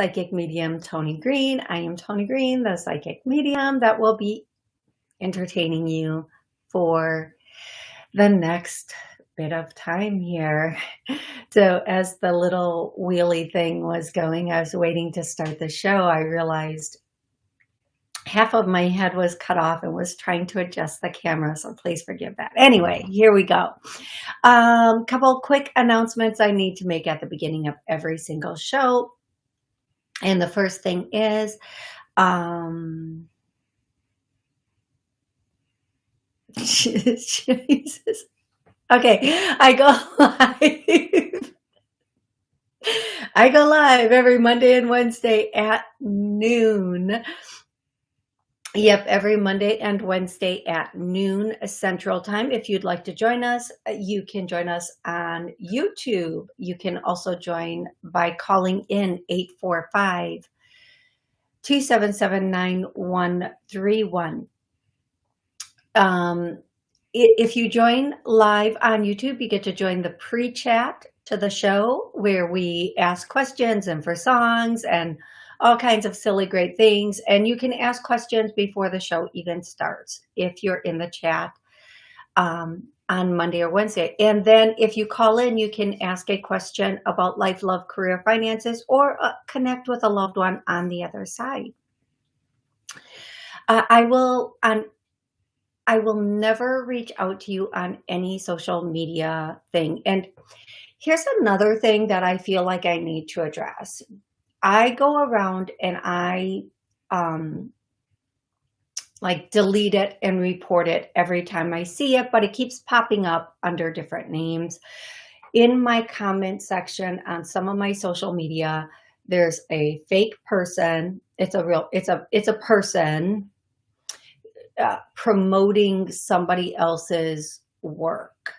Psychic Medium Tony Green. I am Tony Green, the Psychic Medium that will be entertaining you for the next bit of time here. So as the little wheelie thing was going, I was waiting to start the show. I realized half of my head was cut off and was trying to adjust the camera. So please forgive that. Anyway, here we go. Um, couple quick announcements I need to make at the beginning of every single show. And the first thing is, um, Jesus. Okay, I go live. I go live every Monday and Wednesday at noon Yep, every Monday and Wednesday at noon Central Time. If you'd like to join us, uh, you can join us on YouTube. You can also join by calling in 845 277 9131. Um, if you join live on YouTube, you get to join the pre-chat to the show where we ask questions and for songs and all kinds of silly, great things. And you can ask questions before the show even starts if you're in the chat um, on Monday or Wednesday. And then if you call in, you can ask a question about life, love, career, finances, or uh, connect with a loved one on the other side. Uh, I will on I will never reach out to you on any social media thing. And here's another thing that I feel like I need to address I go around and I um, like delete it and report it every time I see it, but it keeps popping up under different names. In my comment section on some of my social media, there's a fake person. It's a real, it's a, it's a person uh, promoting somebody else's work.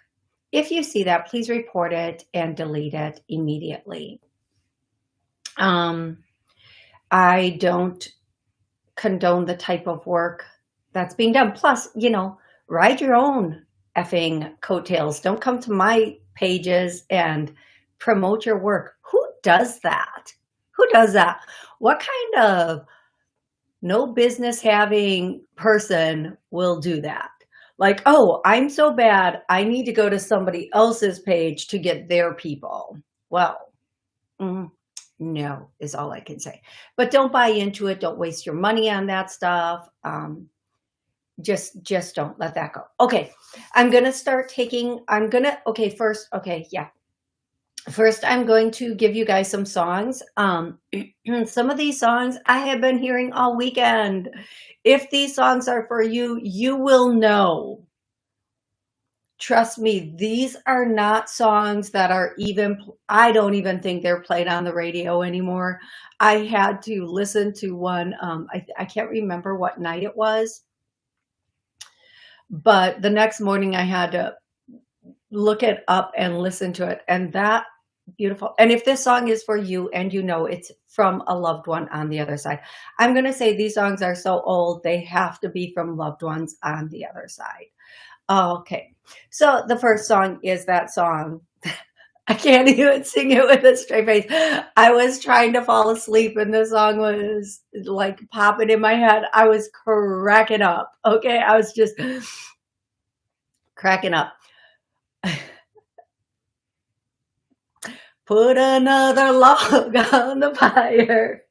If you see that, please report it and delete it immediately. Um, I don't condone the type of work that's being done. Plus, you know, write your own effing coattails. Don't come to my pages and promote your work. Who does that? Who does that? What kind of no business having person will do that? Like, oh, I'm so bad. I need to go to somebody else's page to get their people. Well, mm, no is all I can say. But don't buy into it. Don't waste your money on that stuff. Um, just just don't let that go. Okay, I'm going to start taking, I'm going to, okay, first, okay, yeah. First, I'm going to give you guys some songs. Um, some of these songs I have been hearing all weekend. If these songs are for you, you will know trust me, these are not songs that are even, I don't even think they're played on the radio anymore. I had to listen to one, um, I, I can't remember what night it was, but the next morning I had to look it up and listen to it. And that beautiful. And if this song is for you and you know it's from a loved one on the other side, I'm going to say these songs are so old, they have to be from loved ones on the other side. Oh, okay, so the first song is that song. I can't even sing it with a straight face. I was trying to fall asleep and the song was like popping in my head. I was cracking up. Okay, I was just cracking up. Put another log on the fire.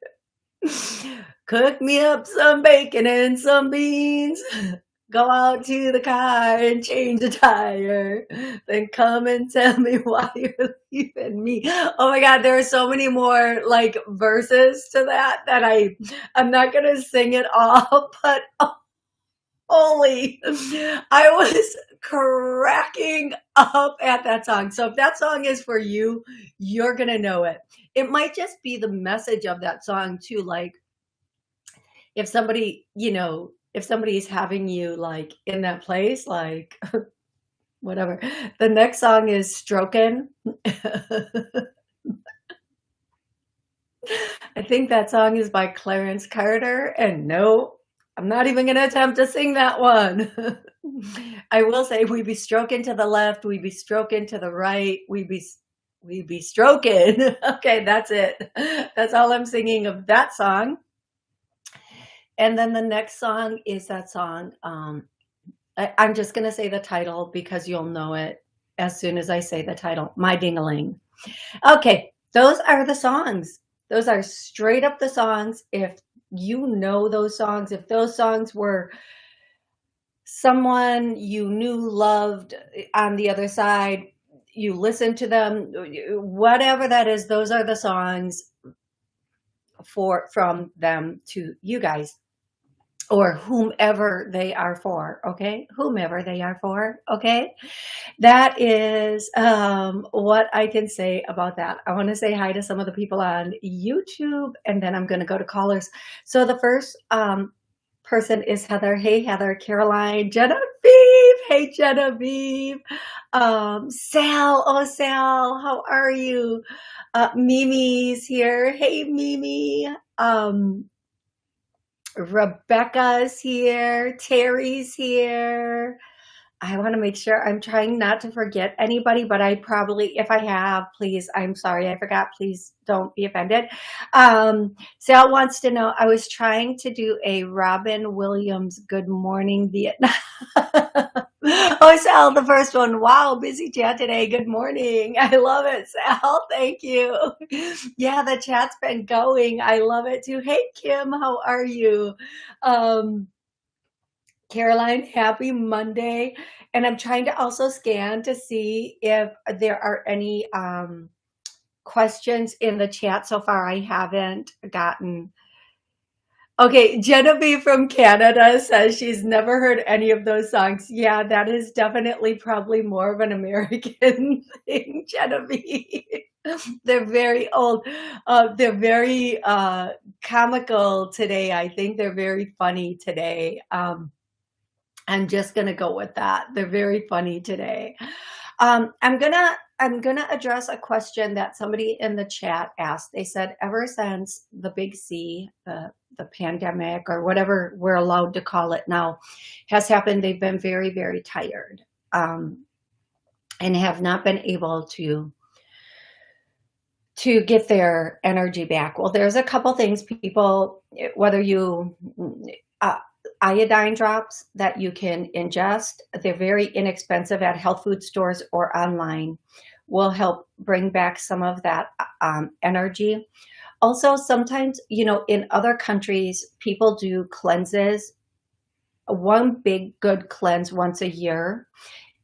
Cook me up some bacon and some beans go out to the car and change the tire, then come and tell me why you're leaving me. Oh my God, there are so many more like verses to that that I, I'm not to sing it all, but oh, holy, I was cracking up at that song. So if that song is for you, you're to know it. it might just be the message of that song too. Like if somebody, you know, if somebody's having you like in that place, like whatever. The next song is Strokin'. I think that song is by Clarence Carter, and no, I'm not even going to attempt to sing that one. I will say we be stroking to the left, we be stroking to the right, we be we be stroking. okay, that's it. That's all I'm singing of that song. And then the next song is that song. Um, I, I'm just going to say the title because you'll know it as soon as I say the title, My Dingaling. Okay, those are the songs. Those are straight up the songs. If you know those songs, if those songs were someone you knew loved on the other side, you listen to them, whatever that is, those are the songs for from them to you guys or whomever they are for okay? Whomever they are for okay? That is um, what i can say about that. I want to say hi to some of the people on youtube and then i'm going to go to callers. So the first um, person is heather. Hey heather. Caroline. Genevieve. Hey genevieve. Um, sal. Oh sal how are you? Uh, mimi's here. Hey mimi. Um, Rebecca's here. Terry's here. I want to make sure I'm trying not to forget anybody, but I probably, if I have, please, I'm sorry, I forgot. Please don't be offended. Um, Sal wants to know, I was trying to do a Robin Williams Good Morning Vietnam. oh, Sal, the first one. Wow, busy chat today. Good morning. I love it, Sal. Thank you. Yeah, the chat's been going. I love it too. Hey, Kim, how are you? Um, Caroline, happy Monday. And I'm trying to also scan to see if there are any um, questions in the chat. So far, I haven't gotten. Okay, Genevieve from Canada says she's never heard any of those songs. Yeah, that is definitely probably more of an American thing, Genevieve. they're very old. Uh, they're very uh, comical today. I think they're very funny today. Um, I'm just going to go with that. They're very funny today. Um, I'm going to I'm going to address a question that somebody in the chat asked. They said, ever since the big C, the, the pandemic or whatever we're allowed to call it now has happened, they've been very, very tired um, and have not been able to to get their energy back. Well, there's a couple things people, whether you, uh, iodine drops that you can ingest. They're very inexpensive at health food stores or online will help bring back some of that um, energy. Also, sometimes, you know, in other countries, people do cleanses, one big good cleanse once a year.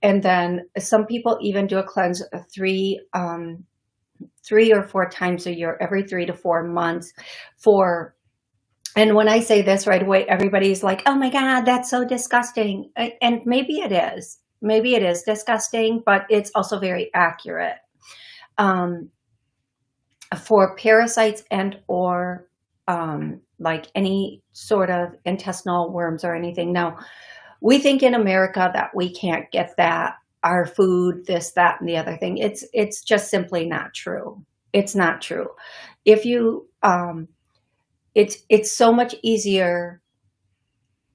And then some people even do a cleanse three, um, three or four times a year, every three to four months for and when I say this right away, everybody's like, oh my God, that's so disgusting. And maybe it is. Maybe it is disgusting, but it's also very accurate. Um, for parasites and or um, like any sort of intestinal worms or anything. Now, we think in America that we can't get that, our food, this, that, and the other thing. It's, it's just simply not true. It's not true. If you, um, it's it's so much easier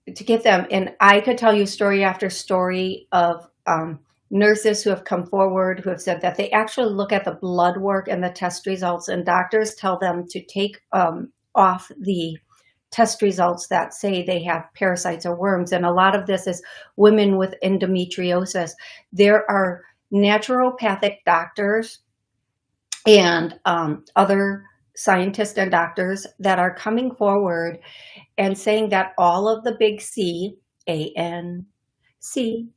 to get them. And I could tell you story after story of um, nurses who have come forward who have said that they actually look at the blood work and the test results and doctors tell them to take um, off the test results that say they have parasites or worms. And a lot of this is women with endometriosis. There are naturopathic doctors and um, other scientists and doctors that are coming forward and saying that all of the big C, A N C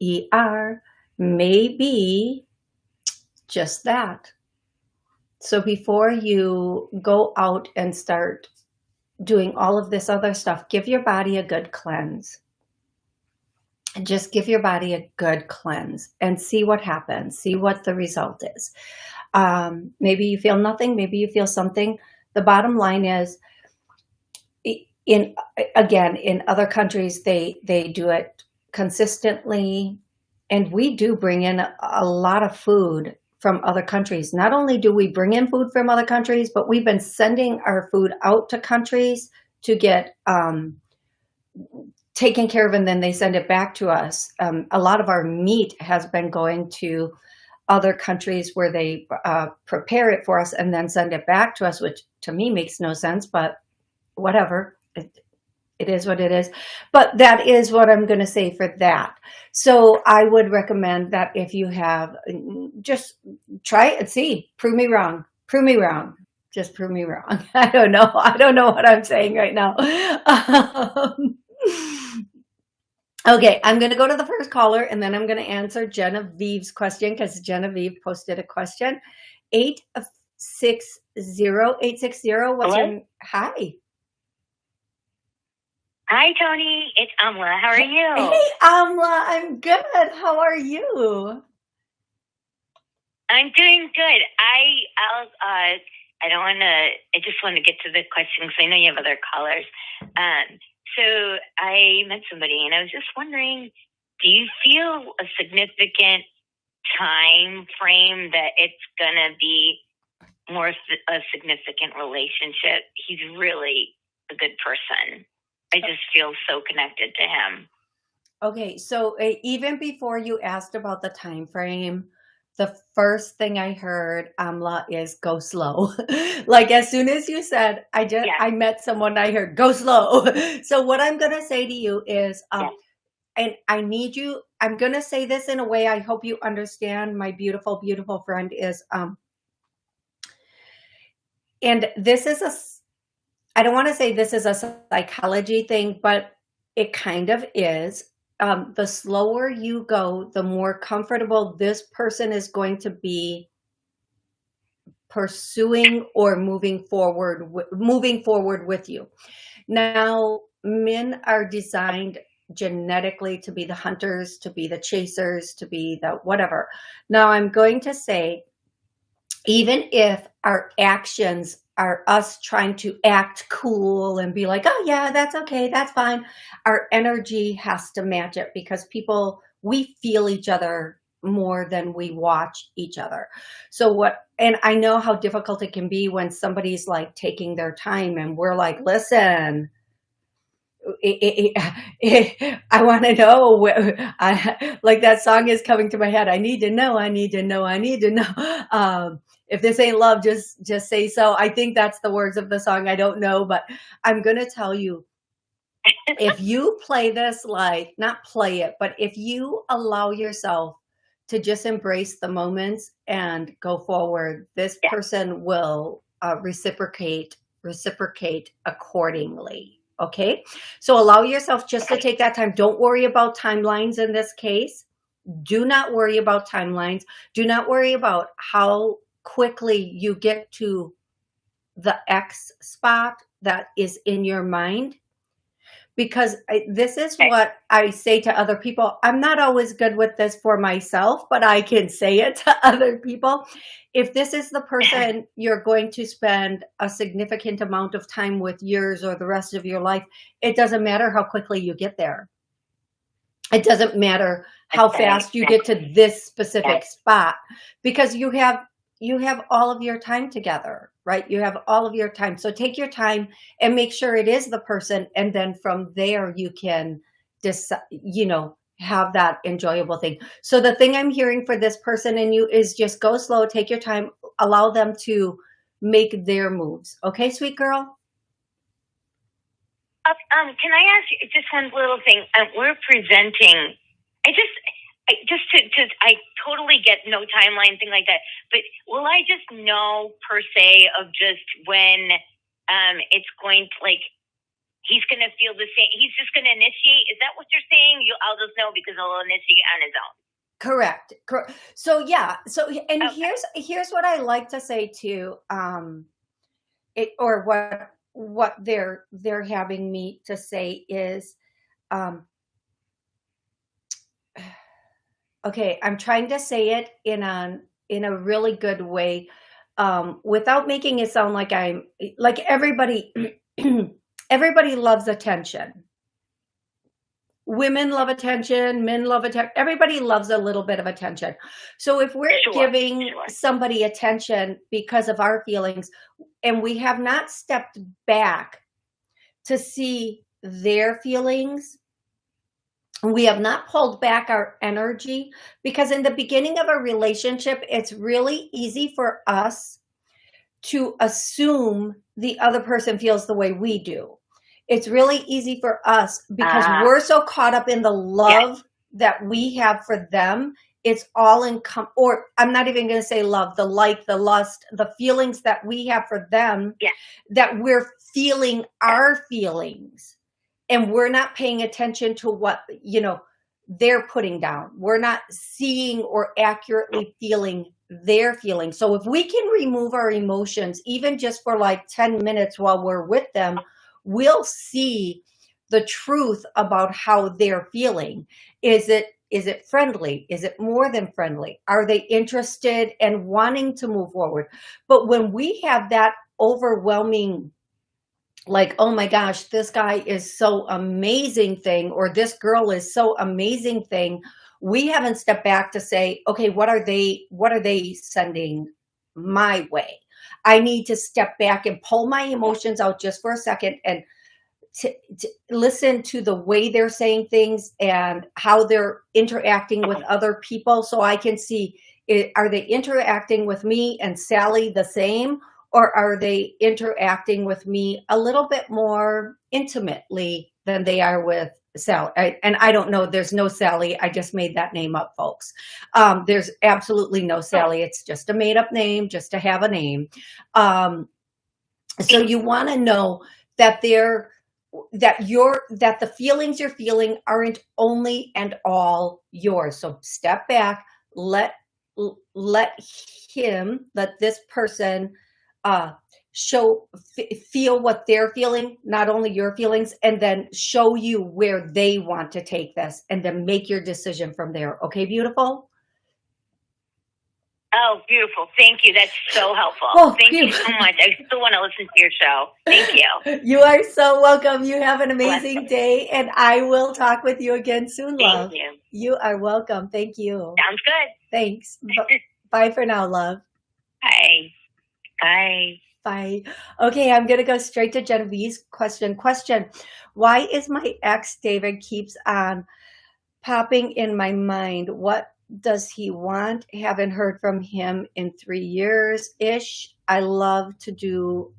E R, may be just that. So before you go out and start doing all of this other stuff, give your body a good cleanse. Just give your body a good cleanse and see what happens, see what the result is. Um, maybe you feel nothing, maybe you feel something. The bottom line is, in again, in other countries, they they do it consistently, and we do bring in a, a lot of food from other countries. Not only do we bring in food from other countries, but we've been sending our food out to countries to get um, taken care of and then they send it back to us. Um, a lot of our meat has been going to other countries where they uh, prepare it for us and then send it back to us, which to me makes no sense, but whatever. It, it is what it is. But that is what I'm going to say for that. So I would recommend that if you have, just try it and see. Prove me wrong. Prove me wrong. Just prove me wrong. I don't know. I don't know what I'm saying right now. Um, okay, I'm going to go to the first caller and then I'm going to answer Genevieve's question because Genevieve posted a question. 860 860. What's Hello? your hi? Hi, Tony. It's Amla. How are you? Hey, Amla, I'm good. How are you? I'm doing good. I I'll, uh, I don't want to. I just want to get to the question because I know you have other callers. Um, so I met somebody, and I was just wondering, do you feel a significant time frame that it's gonna be more a significant relationship? He's really a good person. I just feel so connected to him. Okay, so uh, even before you asked about the time frame, the first thing I heard, Amla, is go slow. like as soon as you said, I just Yeah. I met someone, I heard go slow. so what I'm gonna say to you is, um, Yeah. and I need you. I'm gonna say this in a way I hope you understand. My beautiful, beautiful friend is, um, and this is a, I don't want to say this is a psychology thing, but it kind of is. Um, the slower you go, the more comfortable this person is going to be pursuing or moving forward, moving forward with you. Now, men are designed genetically to be the hunters, to be the chasers, to be the whatever. Now, I'm going to say, even if our actions are us trying to act cool and be like, oh, yeah, that's okay, that's fine, our energy has to match it because people, we feel each other more than we watch each other. So, what, and I know how difficult it can be when somebody's like taking their time and we're like, listen, I want to know. I, like that song is coming to my head. I need to know. I need to know. I need to know. Um, if this ain't love, just just say so. I think that's the words of the song. I don't know, but I'm gonna tell you. If you play this like not play it, but if you allow yourself to just embrace the moments and go forward, this Yeah. person will uh, reciprocate reciprocate accordingly. Okay. So allow yourself just to take that time. Don't worry about timelines in this case. Do not worry about timelines. Do not worry about how quickly you get to the X spot that is in your mind. Because I, this is Okay. what I say to other people. I'm not always good with this for myself, but I can say it to other people. If this is the person you're going to spend a significant amount of time with years or the rest of your life, it doesn't matter how quickly you get there. It doesn't matter how Okay. fast you get to this specific Yes. spot because you have you have all of your time together, right? You have all of your time. So take your time and make sure it is the person and then from there you can decide, you know, have that enjoyable thing. So the thing I'm hearing for this person and you is just go slow, take your time, allow them to make their moves. Okay, sweet girl? Uh, um, can I ask you just one little thing? Um, we're presenting. I just, I just to, to, I totally get no timeline thing like that. But will I just know per se of just when um, it's going to like he's going to feel the same? He's just going to initiate. Is that what you're saying? You, I'll just know because he'll initiate on his own. Correct. Correct. So yeah. So and Okay. here's here's what I like to say too. Um, it or what what they're they're having me to say is, um, okay. I'm trying to say it in an in a really good way um, without making it sound like I'm like everybody, everybody loves attention. Women love attention, men love attention. Everybody loves a little bit of attention. So if we're Sure, giving sure. somebody attention because of our feelings and we have not stepped back to see their feelings, we have not pulled back our energy because in the beginning of a relationship, it's really easy for us to assume the other person feels the way we do. It's really easy for us because Ah. we're so caught up in the love that we have for them. It's all in, com- or I'm not even going to say love, the like, the lust, the feelings that we have for them, Yeah. that we're feeling our feelings and we're not paying attention to what you know they're putting down. We're not seeing or accurately feeling their feelings. So if we can remove our emotions even just for like 10 minutes while we're with them we'll see the truth about how they're feeling. Is it is it friendly? Is it more than friendly? Are they interested and wanting to move forward? But when we have that overwhelming like, oh my gosh, this guy is so amazing thing, or this girl is so amazing thing. We haven't stepped back to say, okay, what are they, what are they sending my way? I need to step back and pull my emotions out just for a second and to, to listen to the way they're saying things and how they're interacting with other people so I can see, it, are they interacting with me and Sally the same? Or are they interacting with me a little bit more intimately than they are with Sally? I, and I don't know, there's no Sally. I just made that name up, folks. Um, there's absolutely no Sally. It's just a made up name, just to have a name. Um, so you want to know that they're that your that the feelings you're feeling aren't only and all yours so step back let let him let this person uh, show, feel what they're feeling, not only your feelings, and then show you where they want to take this and then make your decision from there. Okay, beautiful? Oh, beautiful. Thank you. That's so helpful. Oh, Thank you so much. I still want to listen to your show. Thank you. You are so welcome. You have an amazing day, and I will talk with you again soon, love. Thank you. You are welcome. Thank you. Sounds good. Thanks. Bye for now, love. Bye. Bye. Bye. Okay, I'm going to go straight to Genevieve's question. Question, why is my ex, David, keeps on popping in my mind? What does he want? Haven't heard from him in three years-ish. I love to do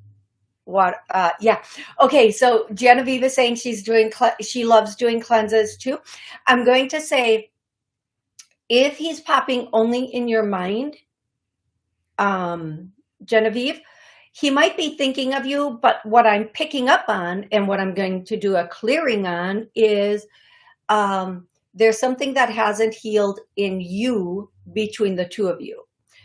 what, uh, yeah. Okay, so Genevieve is saying she's doing, she loves doing cleanses too. I'm going to say, if he's popping only in your mind, um, Genevieve, he might be thinking of you, but what I'm picking up on and what I'm going to do a clearing on is um, there's something that hasn't healed in you between the two of you.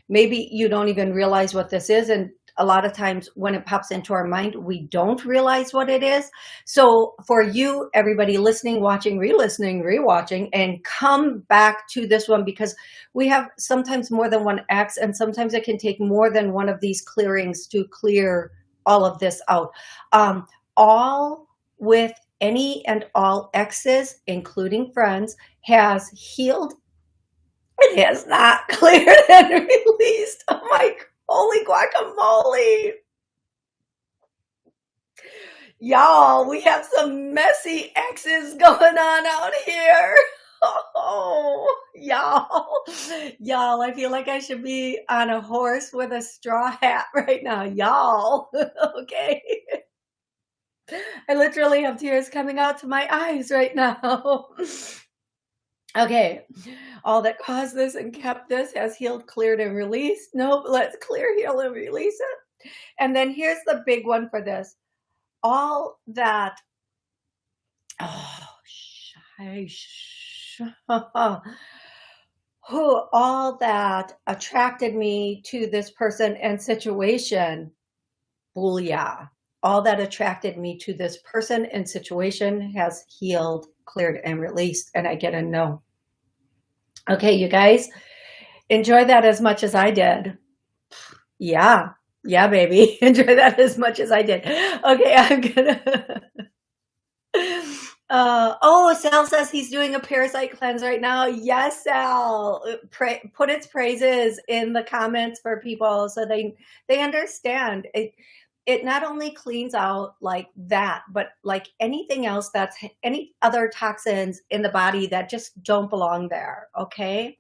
Maybe you don't even realize what this is. And a lot of times when it pops into our mind, we don't realize what it is. So for you, everybody listening, watching, re-listening, re-watching, and come back to this one because we have sometimes more than one X and sometimes it can take more than one of these clearings to clear all of this out. Um, all with any and all X's, including friends, has healed it has not cleared and released. Oh my holy guacamole. Y'all, we have some messy X's going on out here. Oh, y'all, y'all, I feel like I should be on a horse with a straw hat right now. Y'all, okay. I literally have tears coming out to my eyes right now. Okay, all that caused this and kept this has healed, cleared, and released. Nope, let's clear, heal, and release it. And then here's the big one for this. All that, oh, shush, who, all that attracted me to this person and situation, booyah. All that attracted me to this person and situation has healed, cleared, and released, and I get a no. Okay, you guys, Enjoy that as much as I did. Yeah. Yeah, baby. Enjoy that as much as I did. Okay, I'm gonna... Uh, oh, Sal says he's doing a parasite cleanse right now. Yes, Sal. Pra put its praises in the comments for people so they they understand. It it not only cleans out like that, but like anything else that's any other toxins in the body that just don't belong there. Okay.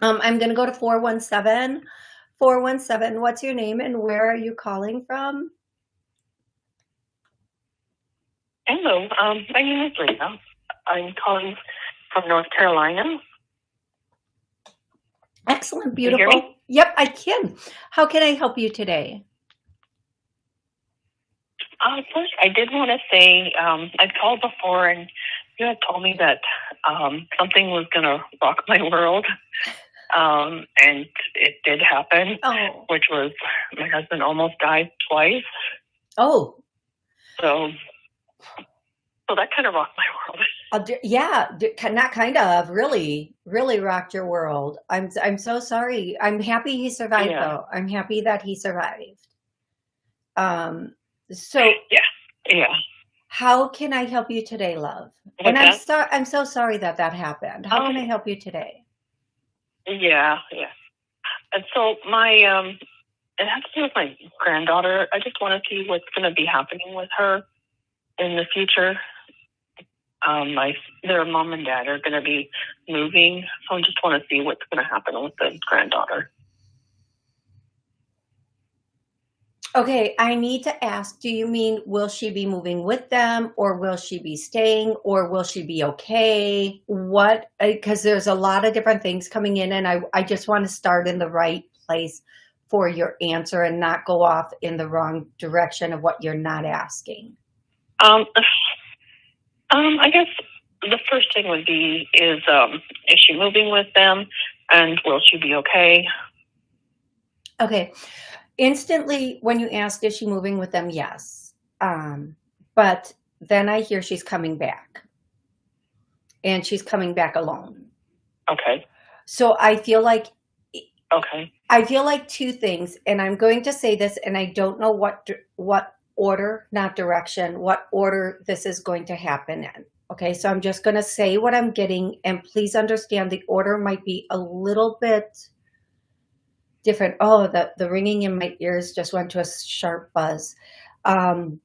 Um, I'm gonna go to 417. 417, what's your name and where are you calling from? Hello, um, my name is Lena. I'm calling from North Carolina. Excellent, beautiful. Yep, I can. How can I help you today? Uh, first, I did want to say um, I've called before, and you had told me that um, something was going to rock my world, um, and it did happen. Oh. Which was my husband almost died twice. Oh. So so that kind of rocked my world. Uh, yeah, not kind of, really, really rocked your world. I'm, I'm so sorry. I'm happy he survived yeah. though. I'm happy that he survived. Um, so yeah, yeah. How can I help you today, love? What's and I'm sorry. I'm so sorry that that happened. How can I help you today? Yeah, yeah. And so my um, it has to do with my granddaughter. I just want to see what's going to be happening with her in the future. Um, my their mom and dad are going to be moving, so I just want to see what's going to happen with the granddaughter. Okay, I need to ask, do you mean will she be moving with them or will she be staying or will she be okay? What, because there's a lot of different things coming in and I, I just want to start in the right place for your answer and not go off in the wrong direction of what you're not asking. Um, um, I guess the first thing would be is um, is she moving with them, and will she be okay? Okay. Instantly, when you asked, is she moving with them? Yes. Um, but then I hear she's coming back, and she's coming back alone. Okay. So I feel like. Okay. I feel like two things, and I'm going to say this, and I don't know what what order, not direction, what order this is going to happen in. Okay, so I'm just going to say what I'm getting, and please understand the order might be a little bit different. Oh, the, the ringing in my ears just went to a sharp buzz. Um,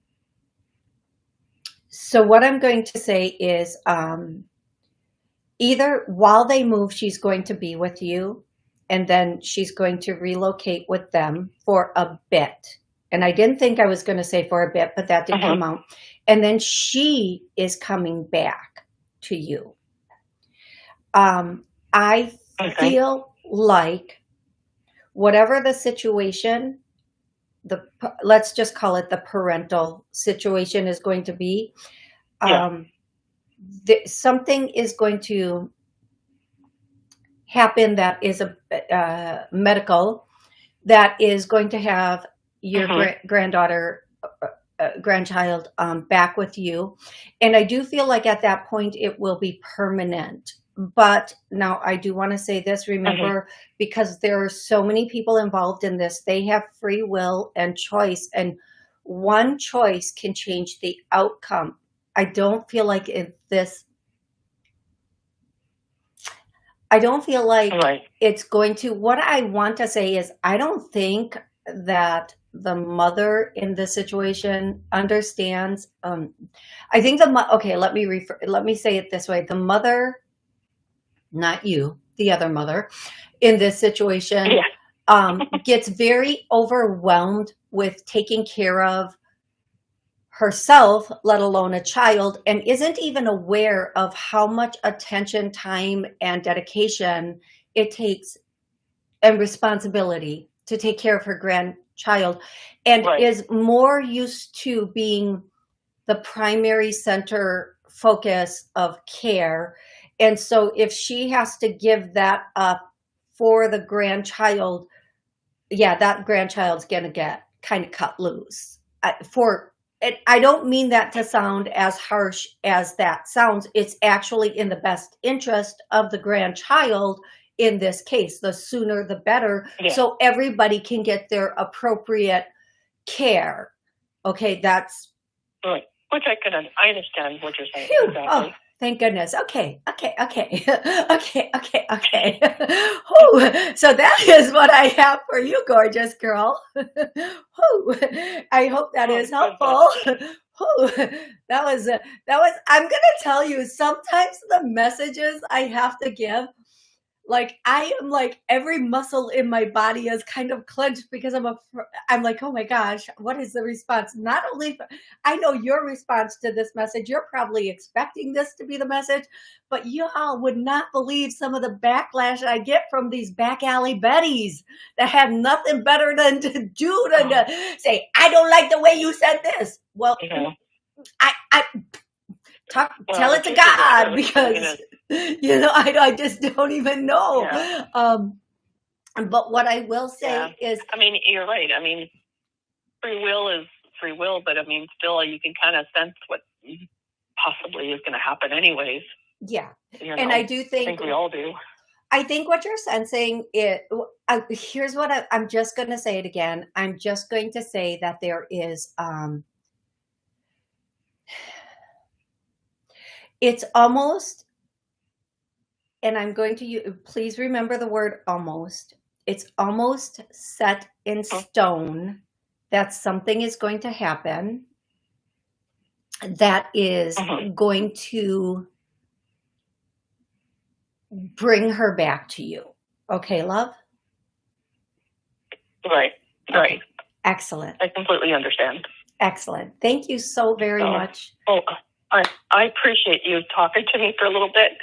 so what I'm going to say is um, either while they move, she's going to be with you, and then she's going to relocate with them for a bit and I didn't think I was going to say for a bit, but that did uh -huh. come out. And then she is coming back to you. Um, I okay. feel like whatever the situation, the let's just call it the parental situation is going to be, yeah. um, something is going to happen that is a uh, medical that is going to have your uh-huh. gra granddaughter, uh, uh, grandchild um, back with you. And I do feel like at that point it will be permanent. But now I do want to say this, remember, uh-huh. because there are so many people involved in this, they have free will and choice. And one choice can change the outcome. I don't feel like if this I don't feel like right. it's going to, what I want to say is, I don't think that the mother in this situation understands um i think the okay let me refer let me say it this way the mother not you the other mother in this situation yeah. um gets very overwhelmed with taking care of herself let alone a child and isn't even aware of how much attention time and dedication it takes and responsibility to take care of her grandchild and right. is more used to being the primary center focus of care. And so if she has to give that up for the grandchild, yeah, that grandchild's going to get kind of cut loose. I, for it, I don't mean that to sound as harsh as that sounds. It's actually in the best interest of the grandchild in this case. The sooner the better, Yeah. so everybody can get their appropriate care. Okay, that's Right. Which I can, I understand what you're saying. Phew. Oh, exactly. Oh, thank goodness. Okay, okay, okay, okay, okay, okay. So that is what I have for you, gorgeous girl. I hope that Oh, is helpful. That was that was. I'm gonna tell you. Sometimes the messages I have to give, like I am like every muscle in my body is kind of clenched because I'm a. I'm like, oh my gosh, what is the response? Not only I know your response to this message. You're probably expecting this to be the message, but y'all would not believe some of the backlash I get from these back alley betties that have nothing better than to do than to say, I don't like the way you said this. Well, Yeah. I, I talk, tell it to God because you know I, I just don't even know. Yeah. Um, but what I will say Yeah. is, I mean, you're right. I mean, free will is free will, but I mean, still, you can kind of sense what possibly is going to happen, anyways. yeah, You and? I do I think think we all do. I think what you're sensing it. I, here's what I, I'm just going to say it again. I'm just going to say that there is. Um, it's almost, and I'm going to use. Please remember the word almost. It's almost set in stone that something is going to happen. That is Mhm. going to bring her back to you. Okay, love? Right. Right. Excellent. I completely understand. Excellent. Thank you so very Oh. much. Oh, I I appreciate you talking to me for a little bit.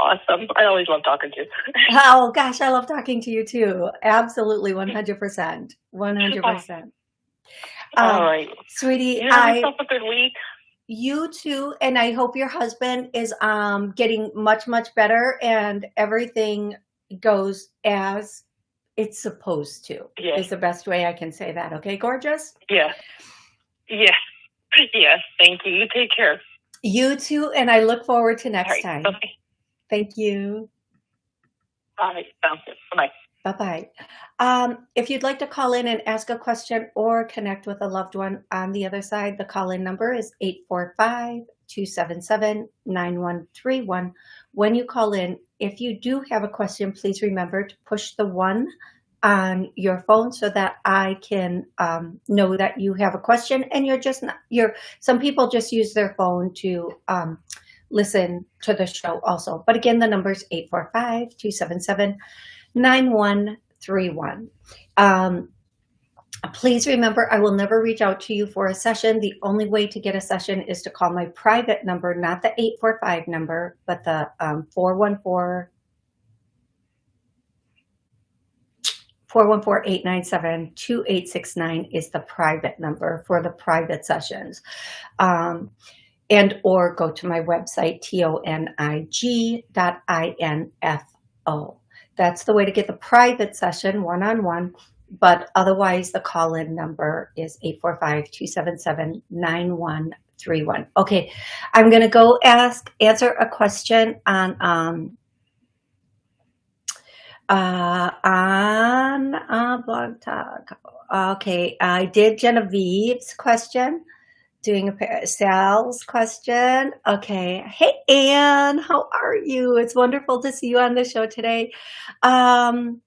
Awesome. I always love talking to you. Oh gosh, I love talking to you too. Absolutely 100%. 100%. All Um, right. Sweetie, You have I yourself a good week. you too and I hope your husband is um getting much much better and everything goes as it's supposed to. Yes. Is the best way I can say that. Okay, gorgeous? Yeah. Yes. Yes. Thank you. You take care. You too and I look forward to next right. time. Bye. Thank you. Sounds good. Bye. Bye-bye. Um, if you'd like to call in and ask a question or connect with a loved one on the other side, the call-in number is 845-277-9131. When you call in, if you do have a question, please remember to push the one on your phone so that I can um, know that you have a question and you're just not, you're, some people just use their phone to um, listen to the show also. But again, the number is 845-277 9131. Um, please remember, I will never reach out to you for a session. The only way to get a session is to call my private number, not the 845 number, but the um, 414 414-897-2869 is the private number for the private sessions. Um, and or go to my website, tonig.info. That's the way to get the private session one-on-one, but otherwise the call-in number is 845-277-9131. Okay, I'm gonna go ask, answer a question on, um, uh, on uh, Blog Talk. Okay, I did Genevieve's question doing a sales question. Okay. Hey, Anne, how are you? It's wonderful to see you on the show today. Um,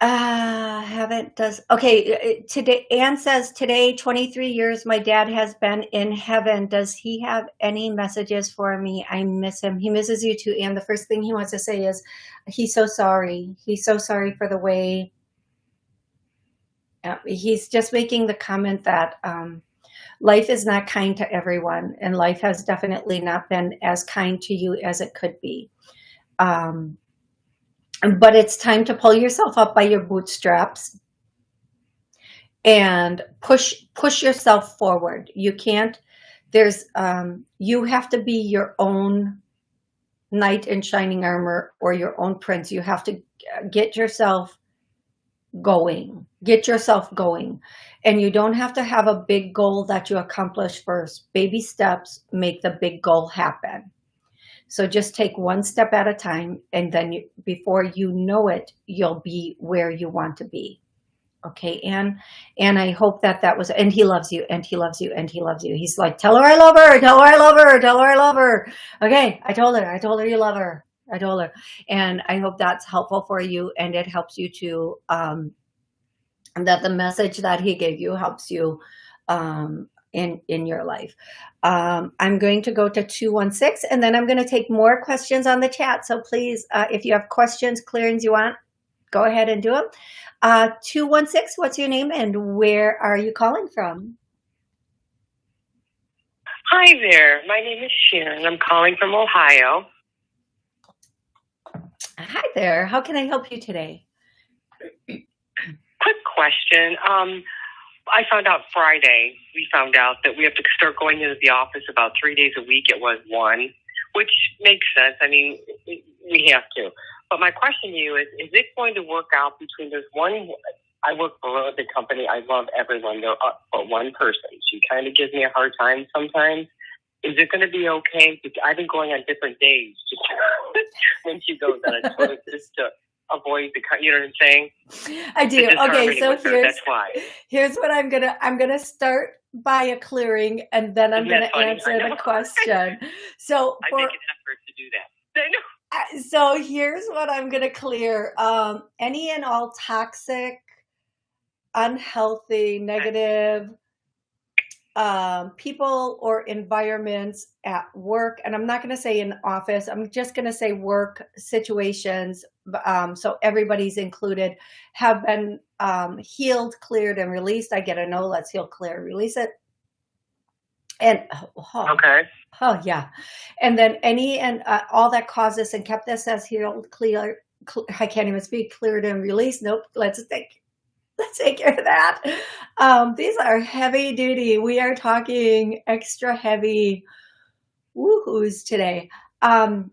uh, haven't does okay. Today, Anne says today, 23 years, my dad has been in heaven. Does he have any messages for me? I miss him. He misses you too, Anne. The first thing he wants to say is he's so sorry. He's so sorry for the way uh, he's just making the comment that um, life is not kind to everyone, and life has definitely not been as kind to you as it could be. Um, but it's time to pull yourself up by your bootstraps and push push yourself forward. You can't. There's um, you have to be your own knight in shining armor or your own prince. You have to get yourself going get yourself going and you don't have to have a big goal that you accomplish first baby steps make the big goal happen So just take one step at a time, and then you, before you know it, you'll be where you want to be. Okay, and and I hope that that was, and he loves you, and he loves you, and he loves you. He's like, tell her I love her, tell her I love her, tell her I love her. Okay, I told her, I told her you love her. Told her. And I hope that's helpful for you and it helps you to, um, that the message that he gave you helps you um, in, in your life. Um, I'm going to go to 216 and then I'm going to take more questions on the chat. So please, uh, if you have questions, clearings you want, go ahead and do them. Uh, 216, what's your name and where are you calling from? Hi there. My name is Sharon. I'm calling from Ohio. Hi there. How can I help you today? Quick question. Um, I found out Friday, we found out that we have to start going into the office about three days a week. It was one, which makes sense. I mean, we have to. But my question to you is, is it going to work out between there's one, I work for big company. I love everyone. There but one person. She kind of gives me a hard time sometimes. Is it going to be okay? I've been going on different days just when she goes on a tour just to avoid the, you know what I'm saying? I do. Okay, so here's why. Here's what I'm gonna I'm gonna start by a clearing, and then I'm gonna answer the question. So I for make an effort to do that. I know. Uh, so here's what I'm going to clear. Um, any and all toxic, unhealthy, negative um, people or environments at work. And I'm not going to say in office. I'm just going to say work situations. Um, so everybody's included have been um, healed, cleared, and released. I get a no, let's heal, clear, release it. And oh, Okay. Oh yeah, and then any and uh, all that caused this and kept this as healed, clear. Cl I can't even speak. Cleared and released. Nope. Let's take let's take care of that. Um, these are heavy duty. We are talking extra heavy woohoos today. Um,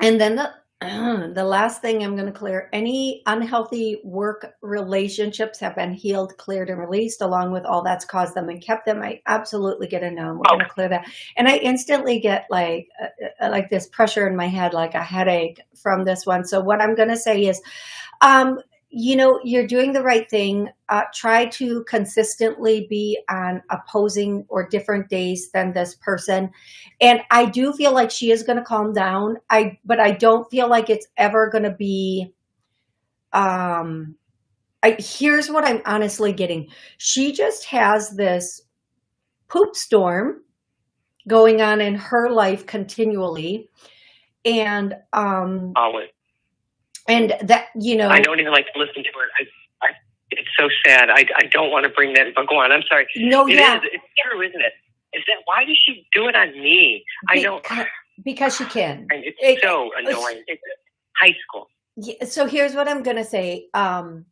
and then the the last thing I'm going to clear, any unhealthy work relationships have been healed, cleared, and released along with all that's caused them and kept them. I absolutely get a no. We're going to clear that. And I instantly get like, uh, uh, like this pressure in my head, like a headache from this one. So what I'm going to say is, um, you know, you're doing the right thing. Uh, try to consistently be on opposing or different days than this person. And I do feel like she is going to calm down. I, but I don't feel like it's ever going to be, um, I, here's what I'm honestly getting. She just has this poop storm going on in her life continually. And, um, and that you know i don't even like to listen to it. I, I, it's so sad. I, I don't want to bring that but go on. I'm sorry. No It yeah. is. it's true isn't it? Is that why does she do it on me? I don't because, because she can. And it's It- so annoying. It's high school. Yeah, so here's what i'm gonna say um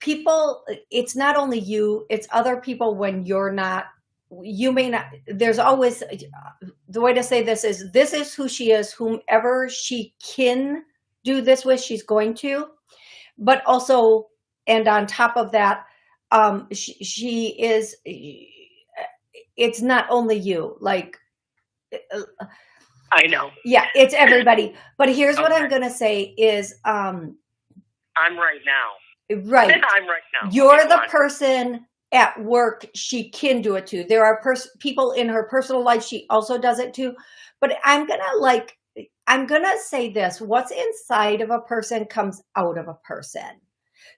people it's not only you it's other people when you're not you may not there's always the way to say this is this is who she is whomever she can do this with, she's going to. But also, and on top of that, um, she, she is, it's not only you, like, i know yeah, it's everybody. But here's what I'm going to say is, um, i'm right now right. i'm right now You're Okay, go the on. person at work she can do it to. There are pers- people in her personal life she also does it to. But I'm going to like, I'm going to say this what's inside of a person comes out of a person.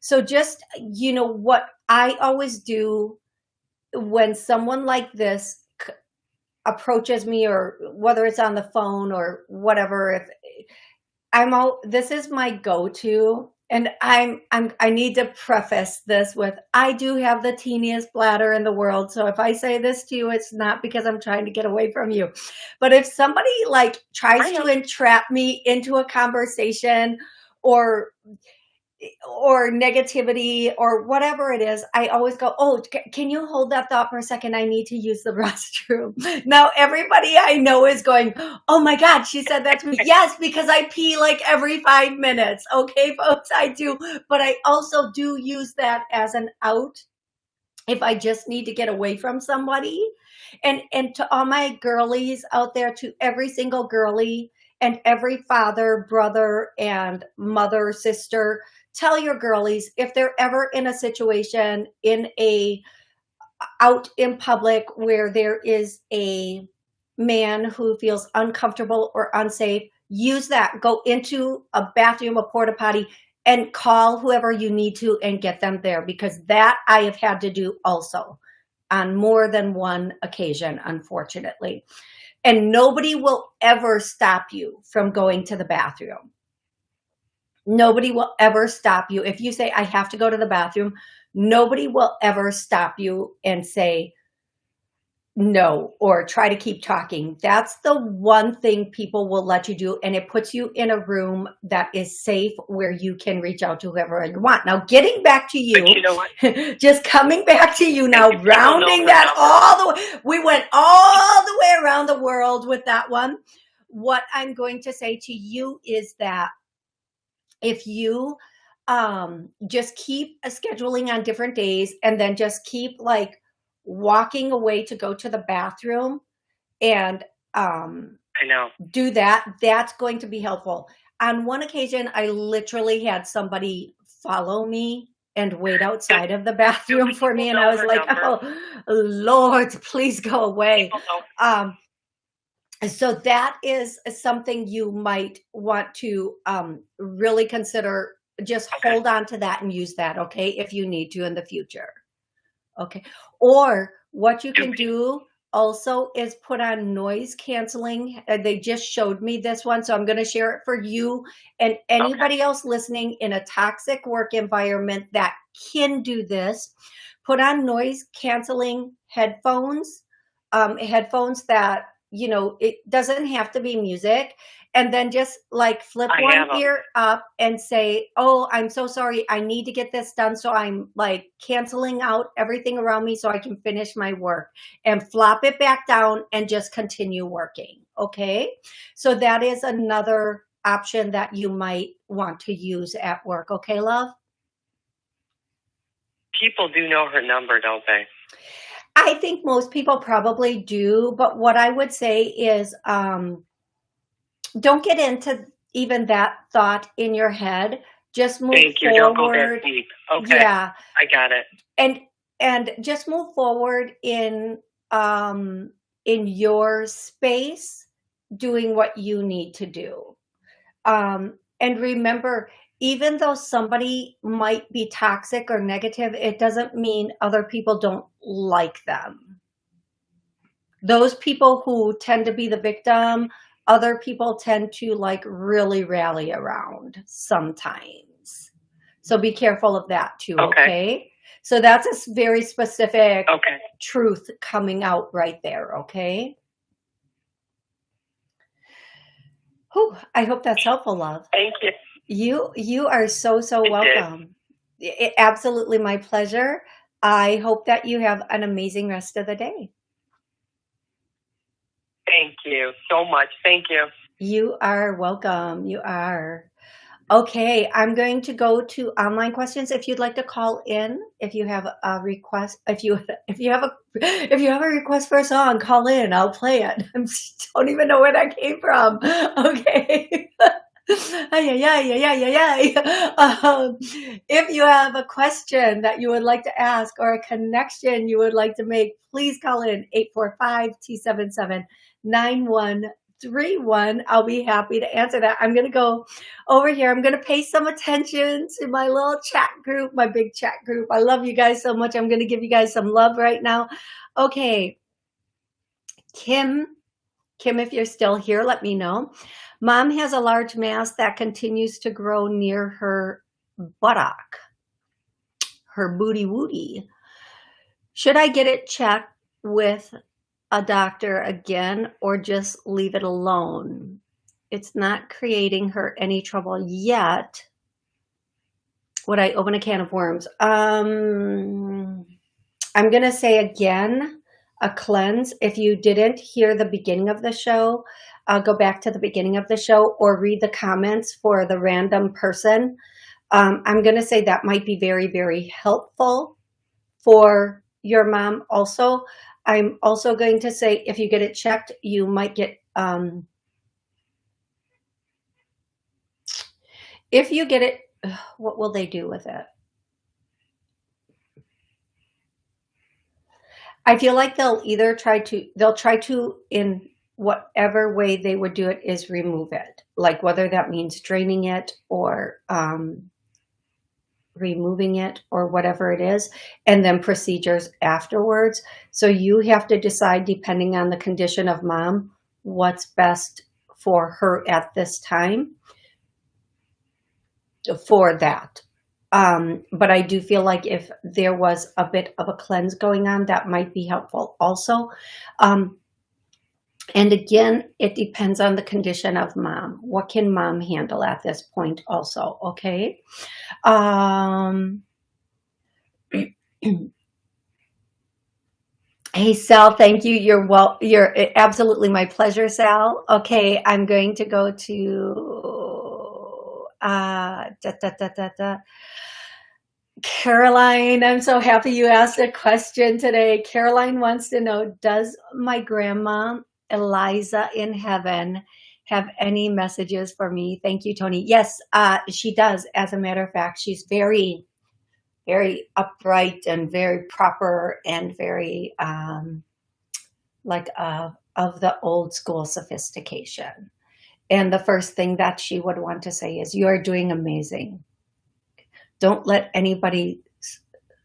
So just, you know, what I always do when someone like this approaches me or whether it's on the phone or whatever, if I'm all, this is my go-to and I'm, I'm, I need to preface this with, I do have the teeniest bladder in the world. So if I say this to you, it's not because I'm trying to get away from you. But if somebody like tries to entrap me into a conversation or, or negativity or whatever it is, I always go, Oh, can you hold that thought for a second? I need to use the restroom. Now everybody I know is going, Oh my God, she said that to me. yes, because I pee like every five minutes. Okay, folks, I do. But I also do use that as an out if I just need to get away from somebody. And, and to all my girlies out there, to every single girly and every father, brother, and mother, sister, tell your girlies if they're ever in a situation in a out in public where there is a man who feels uncomfortable or unsafe, use that. Go into a bathroom, a porta potty, and call whoever you need to and get them there because that I have had to do also on more than one occasion, unfortunately. And nobody will ever stop you from going to the bathroom. Nobody will ever stop you. If you say, I have to go to the bathroom, nobody will ever stop you and say, no or try to keep talking. That's the one thing people will let you do and it puts you in a room that is safe where you can reach out to whoever you want. Now getting back to you, you know just coming back to you now rounding that all the way we went all the way around the world with that one. What i'm going to say to you is that if you um just keep scheduling on different days and then just keep like walking away to go to the bathroom and um, I know do that, that's going to be helpful. On one occasion, I literally had somebody follow me and wait outside of the bathroom for me. And I was like, oh, Lord, please go away. Um, so that is something you might want to um, really consider. Just okay. hold on to that and use that, okay, if you need to in the future. Okay. Or what you can do also is put on noise canceling. Uh, they just showed me this one, so I'm going to share it for you and anybody okay. else listening in a toxic work environment that can do this. Put on noise canceling headphones, um, headphones that, you know, it doesn't have to be music and then just like flip I one ear up and say, Oh, I'm so sorry. I need to get this done. So I'm like canceling out everything around me so I can finish my work and flop it back down and just continue working. Okay. So that is another option that you might want to use at work. Okay, love? People do know her number, don't they? I think most people probably do, but what I would say is um, don't get into even that thought in your head. Just move Thank you. forward. Don't go that deep. Okay. Yeah. I got it. And and just move forward in um in your space doing what you need to do. Um and remember even though somebody might be toxic or negative, it doesn't mean other people don't like them. Those people who tend to be the victim, other people tend to like really rally around sometimes. So be careful of that too, okay? okay? So that's a very specific okay. truth coming out right there, okay? Whew, I hope that's helpful, love. Thank you. You you are so so welcome. It, absolutely my pleasure. I hope that you have an amazing rest of the day. Thank you so much. Thank you. You are welcome. You are. Okay, I'm going to go to online questions. If you'd like to call in, if you have a request, if you if you have a if you have a request for a song, call in. I'll play it. I don't even know where that came from. Okay. yeah, yeah, yeah, yeah, yeah. Um, if you have a question that you would like to ask or a connection you would like to make, please call in 845 277 9131. I'll be happy to answer that. I'm going to go over here. I'm going to pay some attention to my little chat group, my big chat group. I love you guys so much. I'm going to give you guys some love right now. Okay. Kim, Kim, if you're still here, let me know. Mom has a large mass that continues to grow near her buttock, her booty woody. Should I get it checked with a doctor again or just leave it alone? It's not creating her any trouble yet. Would I open a can of worms? Um, I'm going to say again, a cleanse. If you didn't hear the beginning of the show, I'll go back to the beginning of the show or read the comments for the random person. Um, I'm going to say that might be very, very helpful for your mom also. I'm also going to say if you get it checked, you might get, um, if you get it, what will they do with it? I feel like they'll either try to, they'll try to, in whatever way they would do it, is remove it. Like whether that means draining it or um, removing it or whatever it is, and then procedures afterwards. So you have to decide, depending on the condition of mom, what's best for her at this time for that. Um, but I do feel like if there was a bit of a cleanse going on, that might be helpful also. Um, and again, it depends on the condition of mom. What can mom handle at this point also, okay? Um, hey, Sal, thank you. You're well, you're absolutely my pleasure, Sal. Okay, I'm going to go to, uh, da, da, da, da, da. Caroline, I'm so happy you asked a question today. Caroline wants to know, does my grandma Eliza in heaven have any messages for me? Thank you, Tony. Yes, uh, she does. As a matter of fact, she's very, very upright and very proper and very um, like uh, of the old school sophistication. And the first thing that she would want to say is, you are doing amazing. Don't let anybody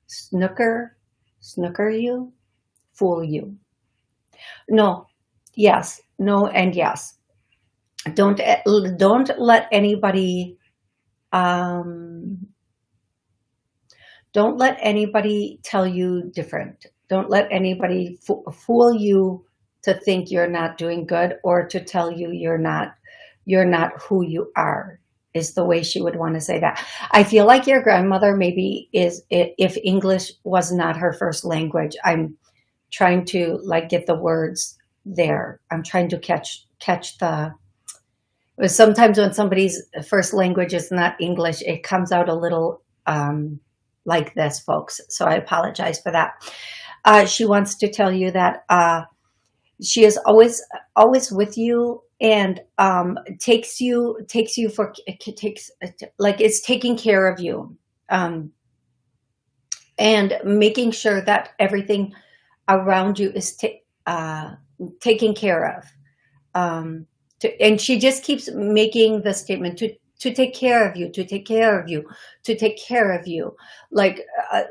snooker, snooker you, fool you. No, yes, no, and yes. Don't don't let anybody um, don't let anybody tell you different. Don't let anybody fool you to think you're not doing good or to tell you you're not you're not who you are is the way she would want to say that. I feel like your grandmother maybe is if English was not her first language. I'm trying to like get the words there. I'm trying to catch catch the sometimes when somebody's first language is not English, it comes out a little um, like this, folks. So I apologize for that. Uh, she wants to tell you that uh, she is always always with you and um, takes you takes you for takes like it's taking care of you um, and making sure that everything around you is uh, taken care of. Um, to, and she just keeps making the statement to to take care of you, to take care of you, to take care of you, like uh,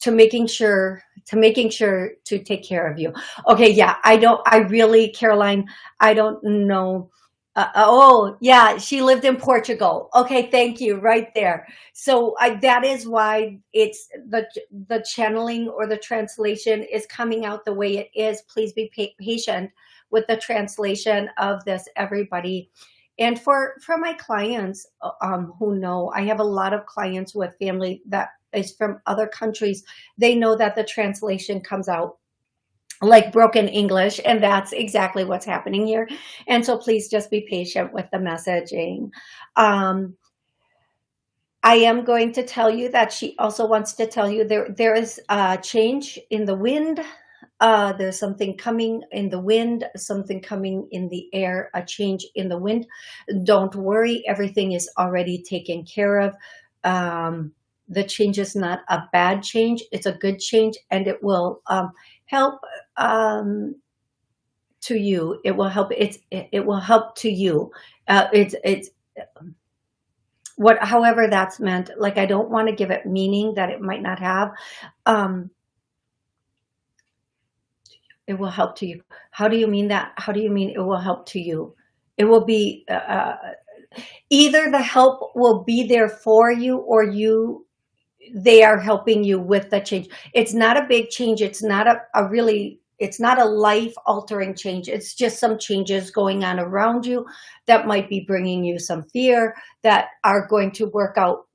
to making sure, to making sure to take care of you. Okay, yeah, I don't, I really, Caroline, I don't know. Uh, oh, yeah, she lived in Portugal. Okay, thank you, right there. So I, that is why it's the the channeling or the translation is coming out the way it is. Please be patient with the translation of this, everybody. And for, for my clients uh, um, who know, I have a lot of clients with family that is from other countries. They know that the translation comes out like broken English, and that's exactly what's happening here. And so please just be patient with the messaging. Um, I am going to tell you that she also wants to tell you there there is a change in the wind uh, there's something coming in the wind, something coming in the air, a change in the wind. Don't worry, everything is already taken care of. Um, the change is not a bad change, it's a good change and it will um, help um, to you. It will help, it's, it, will help to you. Uh, it's, it's, what, however that's meant, like, I don't want to give it meaning that it might not have. Um, it will help to you. How do you mean that? How do you mean it will help to you? It will be uh, uh, either the help will be there for you or you they are helping you with the change. It's not a big change. It's not a, a really, it's not a life altering change. It's just some changes going on around you that might be bringing you some fear that are going to work out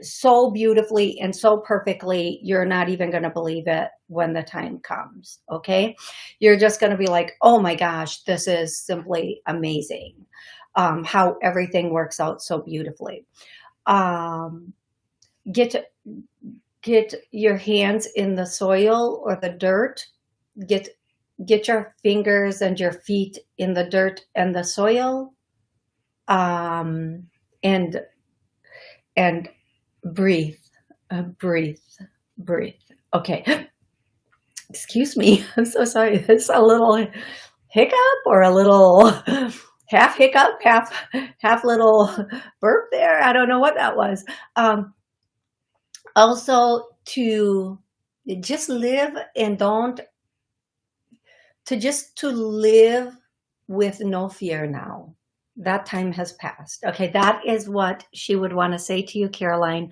so beautifully and so perfectly, you're not even going to believe it when the time comes. Okay. You're just going to be like, oh my gosh, this is simply amazing. Um, how everything works out so beautifully. Um, get get your hands in the soil or the dirt. Get get your fingers and your feet in the dirt and the soil. Um, and and breathe, uh, breathe, breathe. Okay. Excuse me. I'm so sorry. It's a little hiccup or a little half hiccup, half half little burp there. I don't know what that was. Um, also to just live and don't to just to live with no fear now. That time has passed. Okay that is what she would want to say to you caroline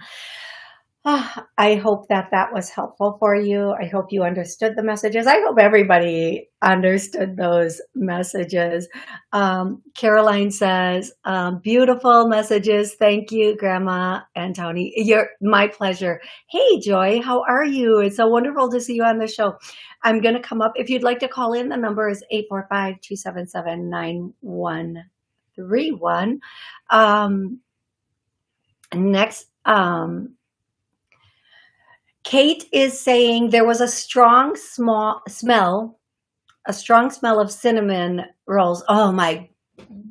Oh, I hope that that was helpful for you. I hope you understood the messages. I hope everybody understood those messages. Um, Caroline says, um, beautiful messages. Thank you, Grandma and Tony. You're my pleasure. Hey, Joy, how are you? It's so wonderful to see you on the show. I'm going to come up. If you'd like to call in, the number is 845-277-9131. Um, next, um, Kate is saying there was a strong small smell, a strong smell of cinnamon rolls. Oh my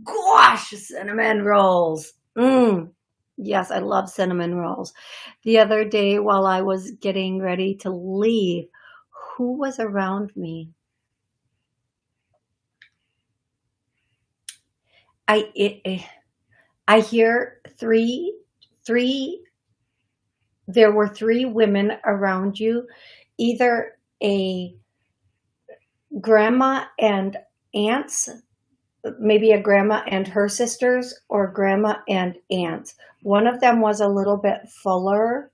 gosh, cinnamon rolls. Mm. Yes, I love cinnamon rolls. The other day while I was getting ready to leave, who was around me? I it, I hear three three there were three women around you, either a grandma and aunts, maybe a grandma and her sisters, or grandma and aunts. One of them was a little bit fuller.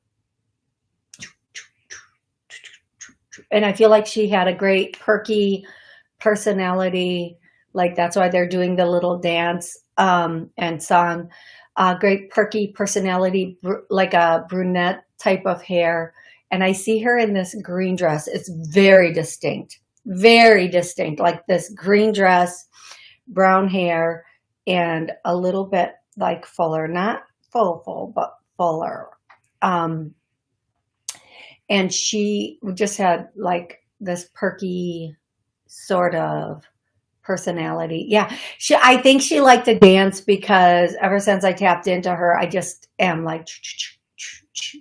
And I feel like she had a great perky personality. Like that's why they're doing the little dance um, and song. Uh, great perky personality, like a brunette type of hair. And I see her in this green dress. It's very distinct, very distinct, like this green dress, brown hair, and a little bit like fuller, not full, full, but fuller. Um, and she just had like this perky sort of personality. Yeah, she. I think she liked to dance because ever since I tapped into her, I just am like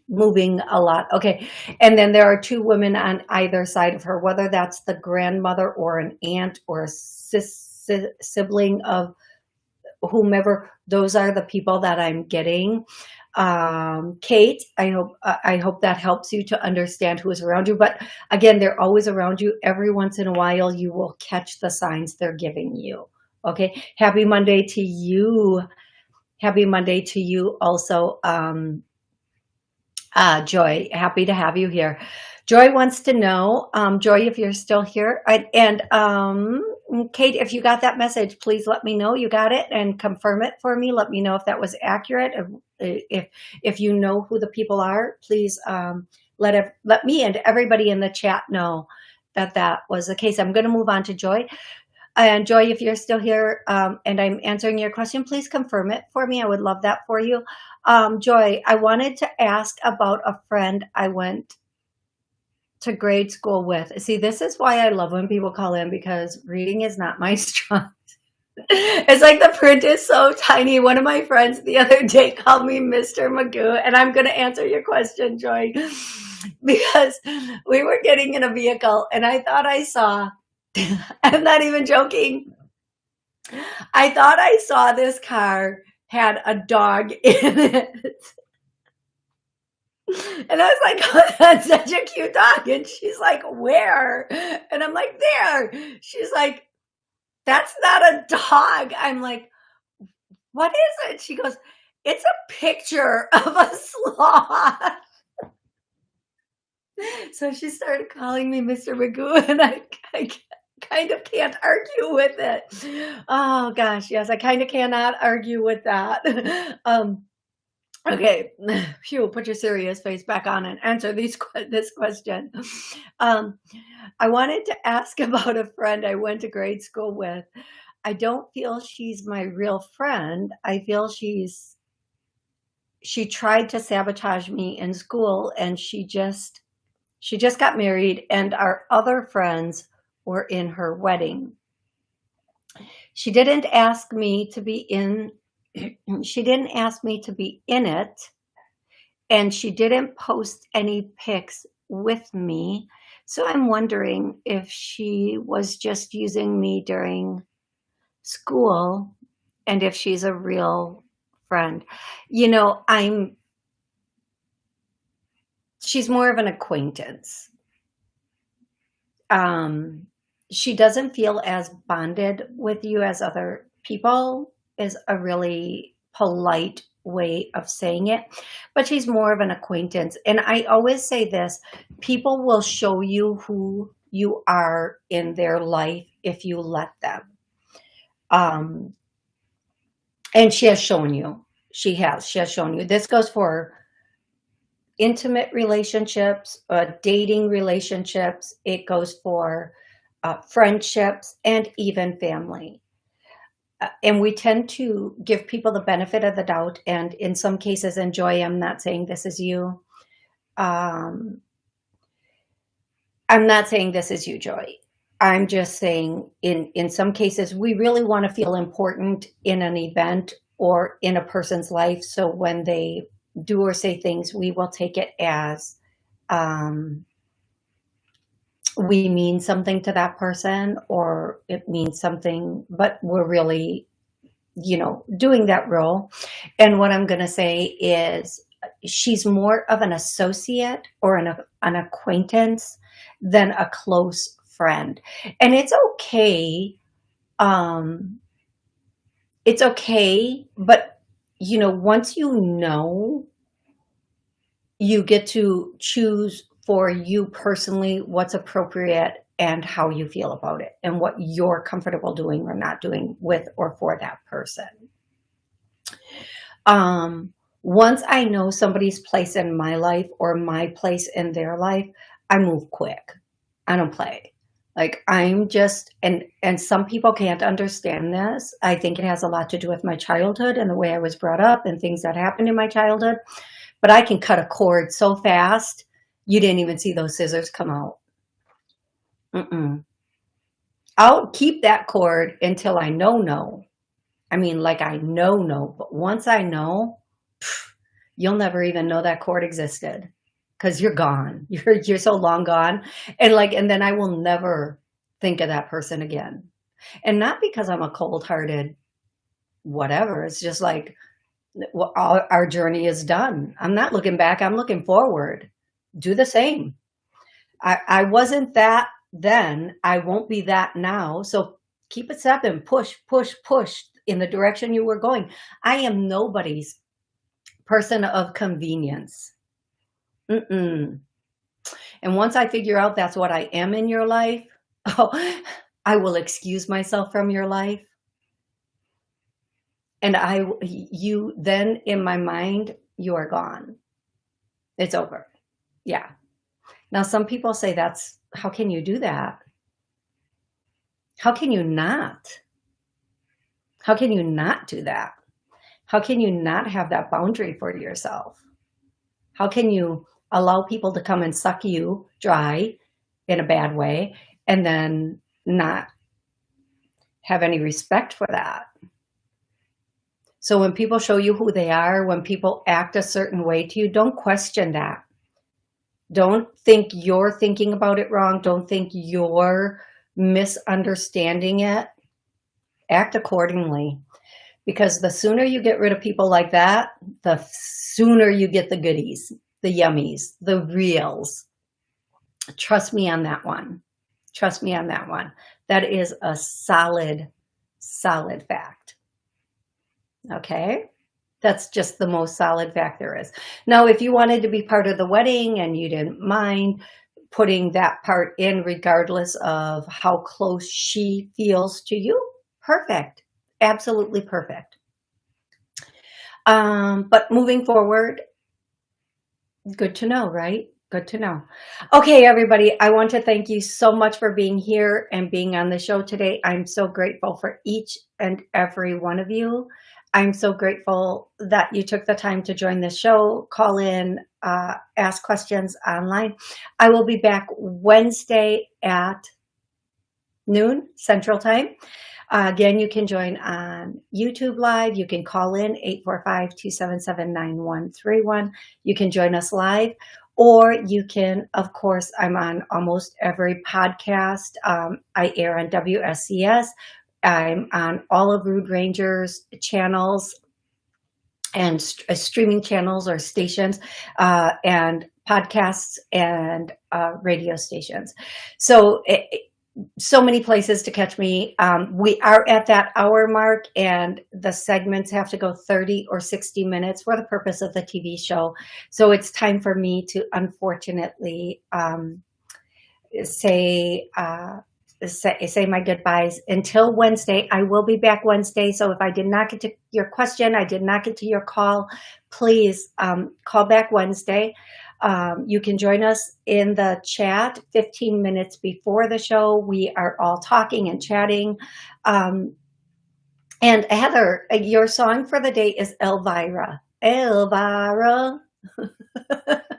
moving a lot. Okay. And then there are two women on either side of her, whether that's the grandmother or an aunt or a sis, sibling of whomever. Those are the people that I'm getting. Um, Kate, I hope uh, I hope that helps you to understand who is around you. But again, they're always around you. Every once in a while, you will catch the signs they're giving you. Okay. Happy Monday to you. Happy Monday to you also. Um, uh, Joy, happy to have you here. Joy wants to know, um, Joy, if you're still here. I, and um, Kate, if you got that message, please let me know you got it and confirm it for me. Let me know if that was accurate. If if, if you know who the people are, please um, let let me and everybody in the chat know that that was the case. I'm going to move on to Joy. And Joy, if you're still here um, and I'm answering your question, please confirm it for me. I would love that for you. Um, Joy, I wanted to ask about a friend I went to grade school with. See, this is why I love when people call in because reading is not my strong. it's like the print is so tiny. One of my friends the other day called me Mr. Magoo, and I'm going to answer your question, Joy, because we were getting in a vehicle and I thought I saw, I'm not even joking. I thought I saw this car had a dog in it. And I was like, oh, that's such a cute dog. And she's like, where? And I'm like, there. She's like, that's not a dog. I'm like, what is it? She goes, it's a picture of a sloth. so she started calling me Mr. Magoo, and I, I kind of can't argue with it. Oh gosh, yes, I kind of cannot argue with that. um, okay, Phew, put your serious face back on and answer these this question. Um, I wanted to ask about a friend I went to grade school with. I don't feel she's my real friend. I feel she's she tried to sabotage me in school and she just she just got married and our other friends were in her wedding. She didn't ask me to be in she didn't ask me to be in it and she didn't post any pics with me. So I'm wondering if she was just using me during school and if she's a real friend. You know, I'm, she's more of an acquaintance. Um, she doesn't feel as bonded with you as other people is a really polite way of saying it, but she's more of an acquaintance. And I always say this, people will show you who you are in their life if you let them. Um, and she has shown you, she has, she has shown you. This goes for intimate relationships, uh, dating relationships. It goes for uh, friendships and even family. Uh, and we tend to give people the benefit of the doubt and in some cases enjoy i'm not saying this is you. Um, i'm not saying this is you joy. I'm just saying in in some cases we really want to feel important in an event or in a person's life. So when they do or say things we will take it as um, we mean something to that person or it means something, but we're really, you know, doing that role. And what I'm going to say is she's more of an associate or an, an acquaintance than a close friend. And it's okay. Um, it's okay, but you know, once you know, you get to choose for you personally what's appropriate and how you feel about it and what you're comfortable doing or not doing with or for that person. Um, once I know somebody's place in my life or my place in their life, I move quick. I don't play. Like I'm just, and, and some people can't understand this. I think it has a lot to do with my childhood and the way I was brought up and things that happened in my childhood. But I can cut a cord so fast you didn't even see those scissors come out. Mm-mm. I'll keep that cord until I know no. I mean, like I know no, but once I know, pff, you'll never even know that cord existed because you're gone. You're you're so long gone, and like, and then I will never think of that person again. And not because I'm a cold-hearted whatever. It's just like well, our, our journey is done. I'm not looking back. I'm looking forward do the same. I, I wasn't that then. I won't be that now. So keep it stepping, push, push, push in the direction you were going. I am nobody's person of convenience. Mm-mm. And once I figure out that's what I am in your life, oh, I will excuse myself from your life. And I, you then in my mind, you are gone. It's over. Yeah. Now, some people say that's, how can you do that? How can you not? How can you not do that? How can you not have that boundary for yourself? How can you allow people to come and suck you dry in a bad way and then not have any respect for that? So when people show you who they are, when people act a certain way to you, don't question that. Don't think you're thinking about it wrong. Don't think you're misunderstanding it. Act accordingly. Because the sooner you get rid of people like that, the sooner you get the goodies, the yummies, the reals. Trust me on that one. Trust me on that one. That is a solid, solid fact. Okay. That's just the most solid fact there is. Now, if you wanted to be part of the wedding and you didn't mind putting that part in regardless of how close she feels to you, perfect. Absolutely perfect. Um, but moving forward, good to know, right? Good to know. Okay, everybody, I want to thank you so much for being here and being on the show today. I'm so grateful for each and every one of you. I'm so grateful that you took the time to join the show, call in, uh, ask questions online. I will be back Wednesday at noon Central Time. Uh, again, you can join on YouTube Live. You can call in 845-277-9131. You can join us live or you can, of course, I'm on almost every podcast. Um, I air on WSCS. I'm on all of Rude Ranger's channels and st uh, streaming channels or stations uh, and podcasts and uh, radio stations. So it, so many places to catch me. Um, we are at that hour mark and the segments have to go 30 or 60 minutes for the purpose of the TV show. So it's time for me to unfortunately um, say, uh, say, say my goodbyes until Wednesday. I will be back Wednesday. So if I did not get to your question, I did not get to your call, please um, call back Wednesday. Um, you can join us in the chat 15 minutes before the show. We are all talking and chatting. Um, and Heather, your song for the day is Elvira. Elvira.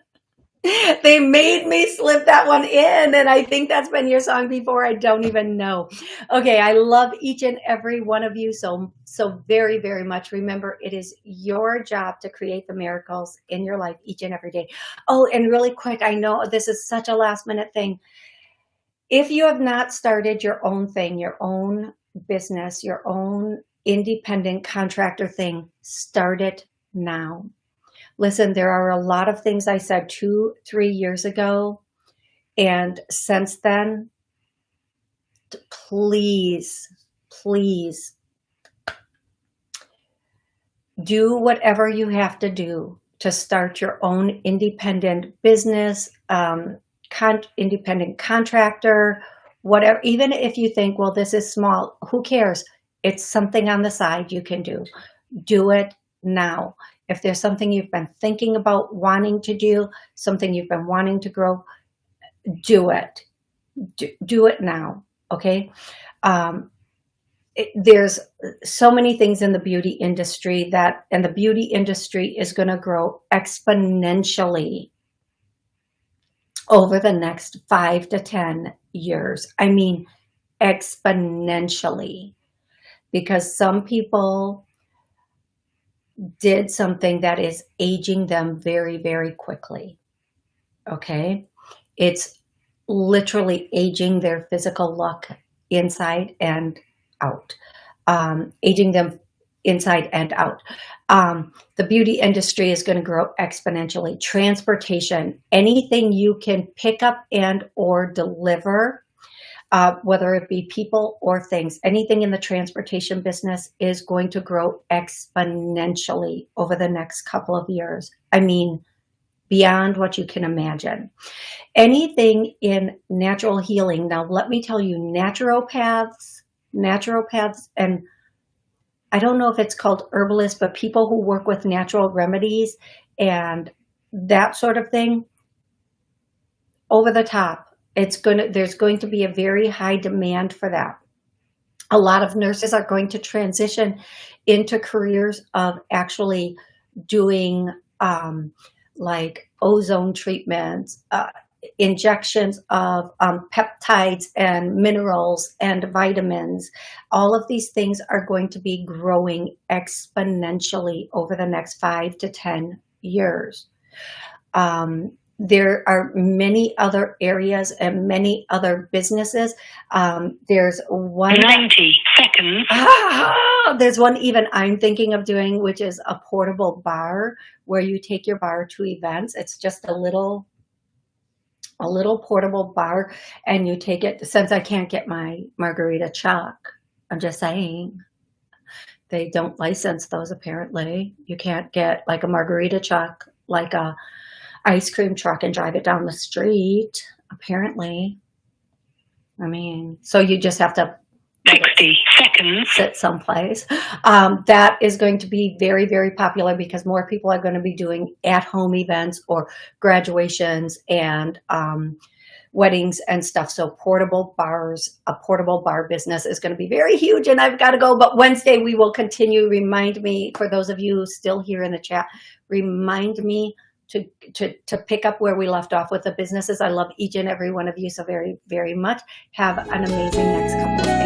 they made me slip that one in and i think that's been your song before. I don't even know. Okay i love each and every one of you so so very very much. Remember it is your job to create the miracles in your life each and every day. Oh and really quick i know this is such a last minute thing. If you have not started your own thing your own business your own independent contractor thing start it now Listen, there are a lot of things I said two, three years ago. And since then, please, please do whatever you have to do to start your own independent business, um, con independent contractor, whatever, even if you think, well, this is small, who cares? It's something on the side you can do. Do it now. If there's something you've been thinking about wanting to do, something you've been wanting to grow, do it. Do, do it now, okay? Um, it, there's so many things in the beauty industry that, and the beauty industry is going to grow exponentially over the next five to 10 years. I mean, exponentially because some people did something that is aging them very, very quickly. Okay. It's literally aging their physical look inside and out, um, aging them inside and out. Um, the beauty industry is going to grow exponentially. Transportation, anything you can pick up and or deliver uh, whether it be people or things. Anything in the transportation business is going to grow exponentially over the next couple of years. I mean, beyond what you can imagine. Anything in natural healing. Now, let me tell you, naturopaths, naturopaths, and I don't know if it's called herbalists, but people who work with natural remedies and that sort of thing, over the top it's going to, there's going to be a very high demand for that. A lot of nurses are going to transition into careers of actually doing um, like ozone treatments, uh, injections of um, peptides and minerals and vitamins. All of these things are going to be growing exponentially over the next five to 10 years. Um, there are many other areas and many other businesses. Um, there's one 90 seconds. Ah, there's one even I'm thinking of doing, which is a portable bar where you take your bar to events. It's just a little a little portable bar and you take it since I can't get my margarita chalk. I'm just saying they don't license those apparently. You can't get like a margarita chalk like a ice cream truck and drive it down the street, apparently. I mean, so you just have to 60 seconds sit someplace. Um, that is going to be very, very popular because more people are going to be doing at-home events or graduations and um, weddings and stuff. So portable bars, a portable bar business is going to be very huge and I've got to go. But Wednesday we will continue. Remind me, for those of you still here in the chat, remind me to, to, to pick up where we left off with the businesses. I love each and every one of you so very, very much. Have an amazing next couple of days.